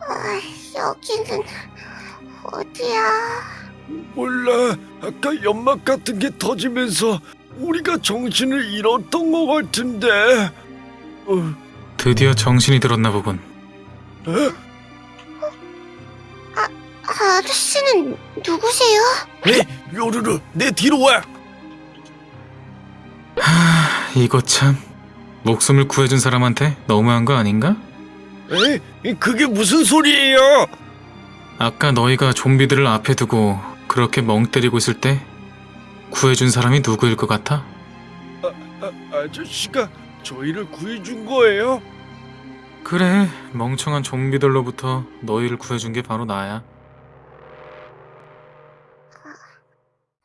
아, 여기는 어디야? 몰라. 아까 연막 같은 게 터지면서 우리가 정신을 잃었던 것 같은데. 어, 드디어 정신이 들었나 보군. 에? 아저씨는 누구세요? 에? 요루루, 내 뒤로 와. 하, 이거 참 목숨을 구해준 사람한테 너무한 거 아닌가? 에? 그게 무슨 소리예요? 아까 너희가 좀비들을 앞에 두고 그렇게 멍 때리고 있을 때 구해준 사람이 누구일 것 같아? 아, 아저씨가 저희를 구해준 거예요? 그래, 멍청한 좀비들로부터 너희를 구해준 게 바로 나야.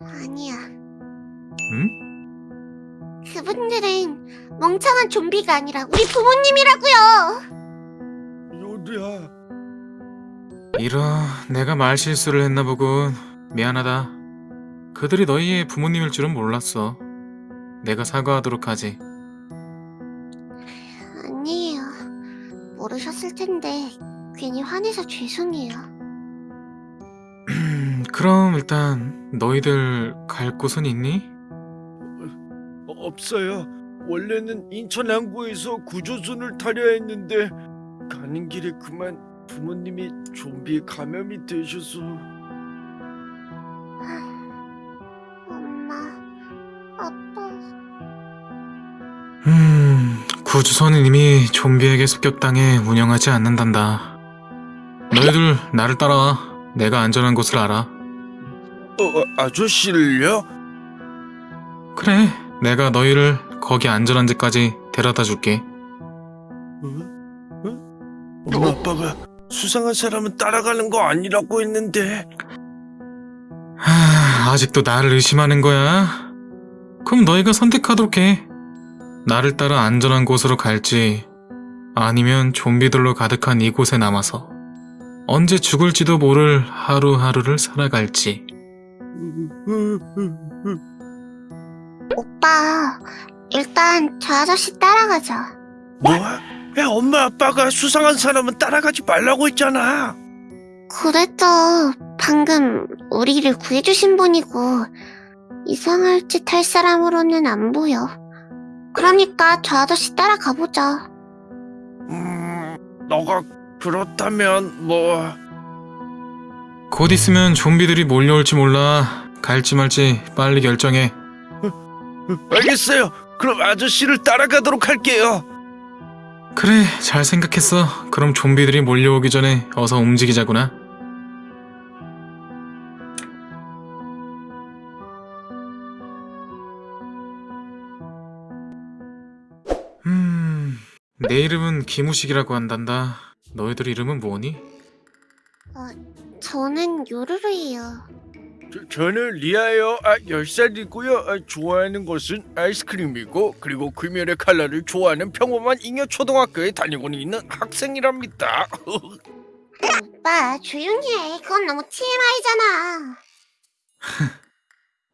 아니야. 응? 그분들은 멍청한 좀비가 아니라 우리 부모님이라고요. 요루야. 이런, 내가 말 실수를 했나 보군. 미안하다. 그들이 너희의 부모님일 줄은 몰랐어. 내가 사과하도록 하지. 아니에요. 모르셨을 텐데 괜히 화내서 죄송해요. 그럼 일단 너희들 갈 곳은 있니? 어, 없어요. 원래는 인천 항구에서 구조선을 타려 했는데 가는 길에 그만 부모님이 좀비에 감염이 되셔서 엄마, 아빠. 음, 구주선은 이미 좀비에게 습격당해 운영하지 않는단다. 너희들 나를 따라와. 내가 안전한 곳을 알아. 어, 어, 아저씨를요? 그래, 내가 너희를 거기 안전한 데까지 데려다 줄게. 어? 어? 엄마 아빠가 수상한 사람은 따라가는 거 아니라고 했는데 하, 아직도 나를 의심하는 거야? 그럼 너희가 선택하도록 해. 나를 따라 안전한 곳으로 갈지, 아니면 좀비들로 가득한 이곳에 남아서 언제 죽을지도 모를 하루하루를 살아갈지. 오빠, 일단 저 아저씨 따라가자. 뭐? 야 엄마 아빠가 수상한 사람은 따라가지 말라고 했잖아 그래도 방금 우리를 구해주신 분이고 이상할 짓 할 사람으로는 안 보여. 그러니까 저 아저씨 따라가보자. 음... 너가 그렇다면 뭐... 곧 있으면 좀비들이 몰려올지 몰라. 갈지 말지 빨리 결정해. 알겠어요 그럼 아저씨를 따라가도록 할게요 그래, 잘 생각했어. 그럼 좀비들이 몰려오기 전에 어서 움직이자구나. 음, 내 이름은 김우식이라고 한단다. 너희들 이름은 뭐니? 저는 요루루예요. 저, 저는 리아예요 아 10살이고요 아, 좋아하는 것은 아이스크림이고 그리고 귀멸의 칼라를 좋아하는 평범한 잉여 초등학교에 다니고 있는 학생이랍니다 오빠 조용히 해. 그건 너무 TMI잖아.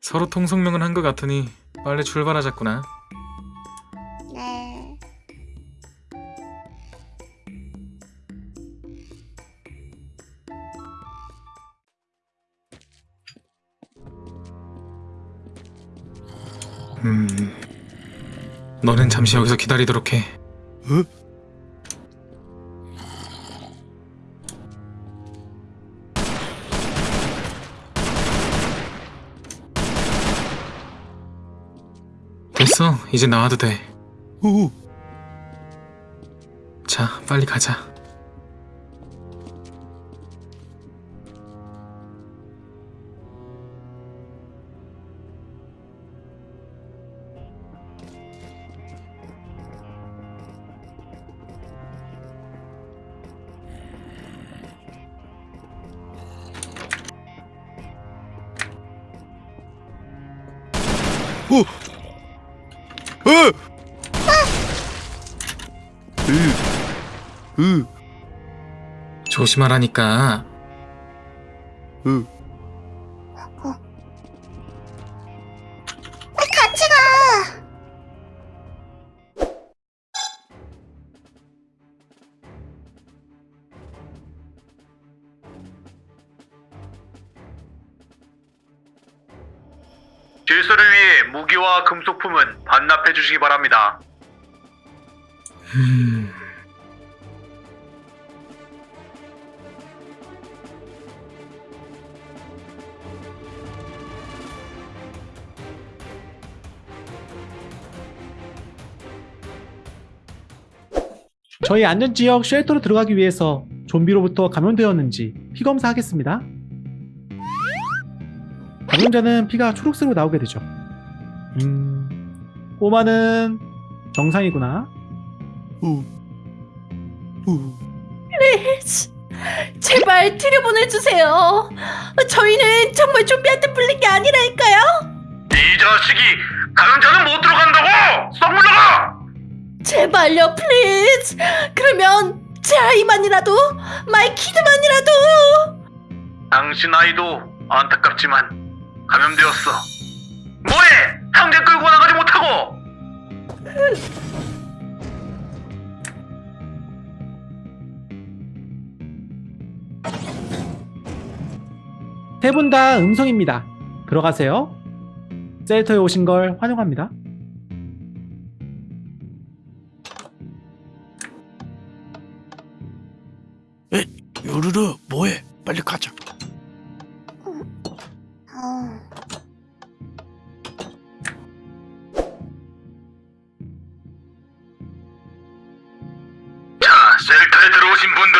서로 통성명은 한것 같으니 빨리 출발하자꾸나. 음, 너는 잠시 여기서 기다리도록 해. 어? 됐어, 이제 나와도 돼. 오, 자, 빨리 가자. 어! 으, 으, 조심하라니까. 으. 질서를 위해 무기와 금속품은 반납해 주시기 바랍니다. 저희 안전지역 쉘터로 들어가기 위해서 좀비로부터 감염되었는지 피 검사 하겠습니다. 감염자는 피가 초록색으로 나오게 되죠. 음, 꼬마는 정상이구나. 제발 들여보내주세요. 저희는 정말 좀비한테 물린 게 아니라니까요. 이 자식이 감염자는 못 들어간다고! 썩 물러가! 제발요, please. 그러면 제 아이만이라도, my kid만이라도. 당신 아이도 안타깝지만 감염되었어. 뭐해! 당장 끌고 나가지 못하고! 세 분 다 음성입니다. 들어가세요. shelter에 오신 걸 환영합니다. 요르르 뭐해? 빨리 가자.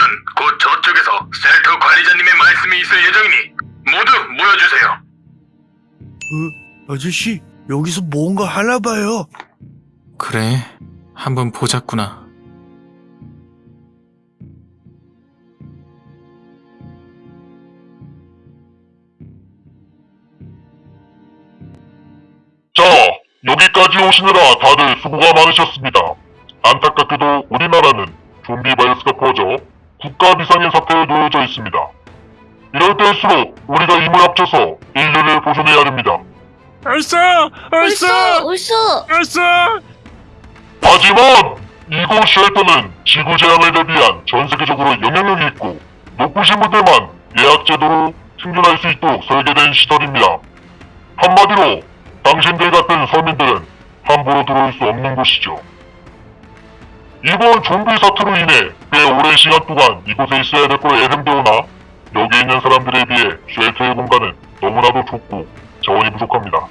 들어오신 분들은 곧 저쪽에서 셀터 관리자님의 말씀이 있을 예정이니 모두 모여주세요. 아저씨 여기서 뭔가 하나 봐요. 그래, 한번 보자꾸나. 자, 여기까지 오시느라 다들 수고가 많으셨습니다. 안타깝게도 우리나라는 좀비 바이러스가 퍼져 국가 비상의 사태에 놓여져 있습니다. 이럴 때일수록 우리가 힘을 합쳐서 인류를 보존해야 됩니다. 알싸, 울수, 울수. 알싸. 하지만 이곳 쉘터는 지구 재앙을 대비한 전 세계적으로 영향력이 있고 높으신 분들만 예약 제도로 생존할 수 있도록 설계된 시설입니다. 한마디로 당신들 같은 서민들은 함부로 들어올 수 없는 곳이죠. 이번 좀비 사태로 인해 꽤 오랜 시간 동안 이곳에 있어야 될 걸 애름대오나 여기 있는 사람들에 비해 shelter의 공간은 너무나도 좁고 자원이 부족합니다.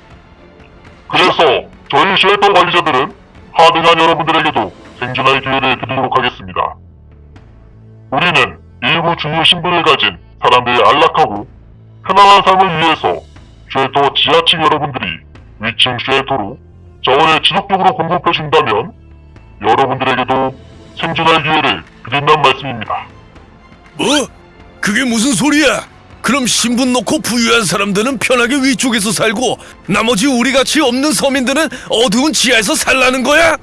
그래서 저희 shelter 관리자들은 하등한 여러분들에게도 생존할 기회를 드리도록 하겠습니다. 우리는 일부 중요 신분을 가진 사람들의 안락하고 편안한 삶을 위해서 shelter 지하층 여러분들이 위층 shelter로 자원을 지속적으로 공급해 준다면 여러분들에게도 생존할 기회를 드린다는 말씀입니다. 뭐? 그게 무슨 소리야? 그럼 신분 놓고 부유한 사람들은 편하게 위쪽에서 살고 나머지 우리같이 없는 서민들은 어두운 지하에서 살라는 거야?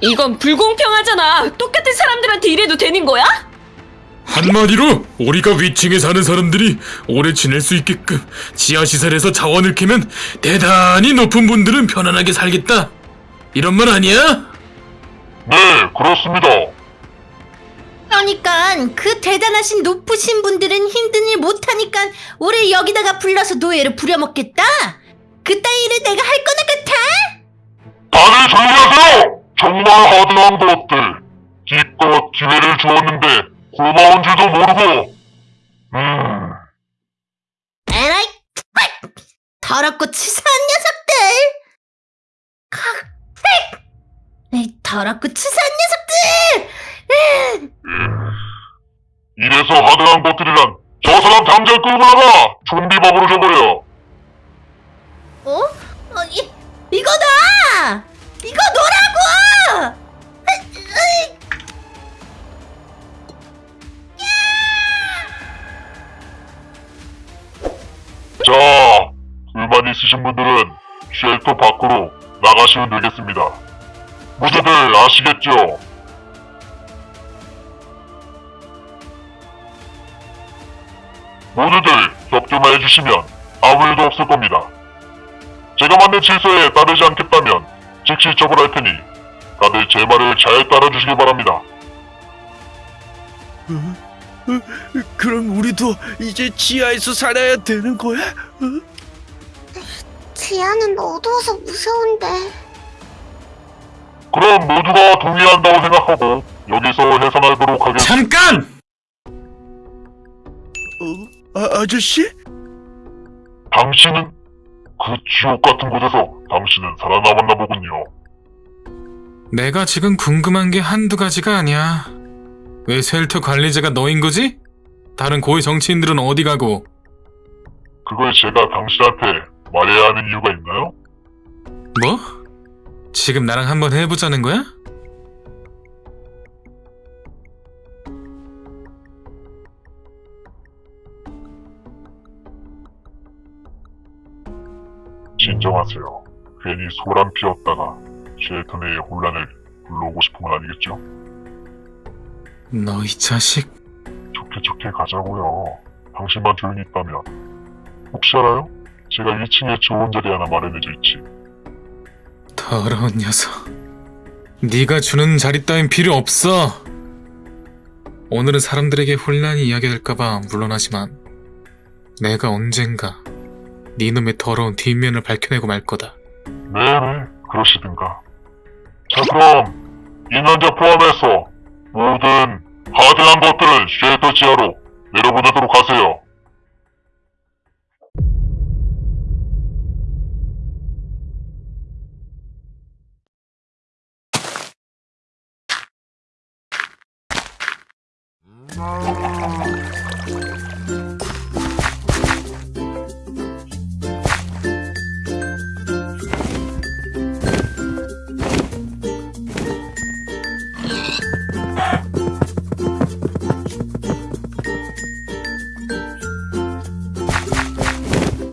이건 불공평하잖아. 똑같은 사람들한테 이래도 되는 거야? 한마디로 우리가 위층에 사는 사람들이 오래 지낼 수 있게끔 지하시설에서 자원을 캐면 대단히 높은 분들은 편안하게 살겠다. 이런 말 아니야? 네, 그렇습니다. 그러니까 그 대단하신 높으신 분들은 힘든 일 못하니까 우리 여기다가 불러서 노예를 부려먹겠다. 그따위 일을 내가 할 거나 같아? 다들 조용히 하세요! 정말 하등한 것들. 기껏 기회를 주었는데 고마운 줄도 모르고. 음, 에라이! 더럽고 치사한 녀석들! 칵, 이 더럽고 치사한 녀석들! 음, 이래서 하등한 것들이란 저 사람 당장 끌고 나가! 좀비밥으로 줘버려. 어? 어 이, 이거다! 이거 으이. 자, 불만 있으신 분들은 쉘터 밖으로 나가시면 되겠습니다. 모두들 아시겠죠? 모두들 협조만 해주시면 아무 일도 없을 겁니다. 제가 만든 질서에 따르지 않겠다면 즉시 처벌할 테니 다들 제 말을 잘 따라주시기 바랍니다. 그럼 우리도 이제 지하에서 살아야 되는 거야? 지하는 어두워서 무서운데. 그럼 모두가 동의한다고 생각하고 여기서 해산하도록 하겠습니다. 잠깐! 어? 아, 아저씨? 당신은 그 지옥 같은 곳에서 당신은 살아남았나 보군요. 내가 지금 궁금한 게 한두 가지가 아니야. 왜 쉘터 관리자가 너인 거지? 다른 고위 정치인들은 어디 가고? 그걸 제가 당신한테 말해야 하는 이유가 있나요? 뭐? 지금 나랑 한번 해보자는 거야? 진정하세요. 괜히 소란 피웠다가 쉘터 내의 혼란을 불러오고 싶은 건 아니겠죠? 너 이 자식. 좋게 좋게 가자고요. 당신만 조용히 있다면. 혹시 알아요? 제가 1층에 좋은 자리 하나 마련해져 있지. 더러운 녀석. 네가 주는 자리 따윈 필요 없어. 오늘은 사람들에게 혼란이 이야기될까봐 물론하지만 내가 언젠가 네 놈의 더러운 뒷면을 밝혀내고 말 거다. 네네, 그러시든가. 자, 그럼 이 남자 포함해서 모든 하드한 것들은 쉘터 지하로 내려보내도록 하세요. Oh.